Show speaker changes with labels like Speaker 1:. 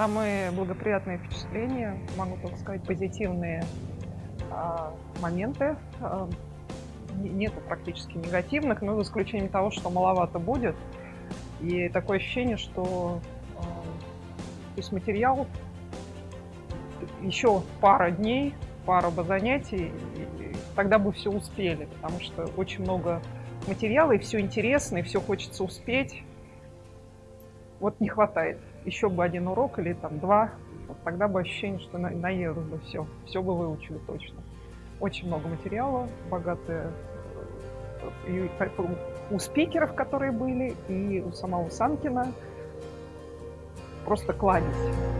Speaker 1: Самые благоприятные впечатления, могу только сказать, позитивные а, моменты. А, нету практически негативных, но за исключением того, что маловато будет. И такое ощущение, что а, то есть материал еще пара дней, пара бы занятий, и тогда бы все успели, потому что очень много материала, и все интересно, и все хочется успеть. Вот не хватает. Еще бы один урок или там два, вот тогда бы ощущение, что на, наелось бы все, все бы выучили точно. Очень много материала, богатые и у спикеров, которые были, и у самого Санкина. Просто кладезь.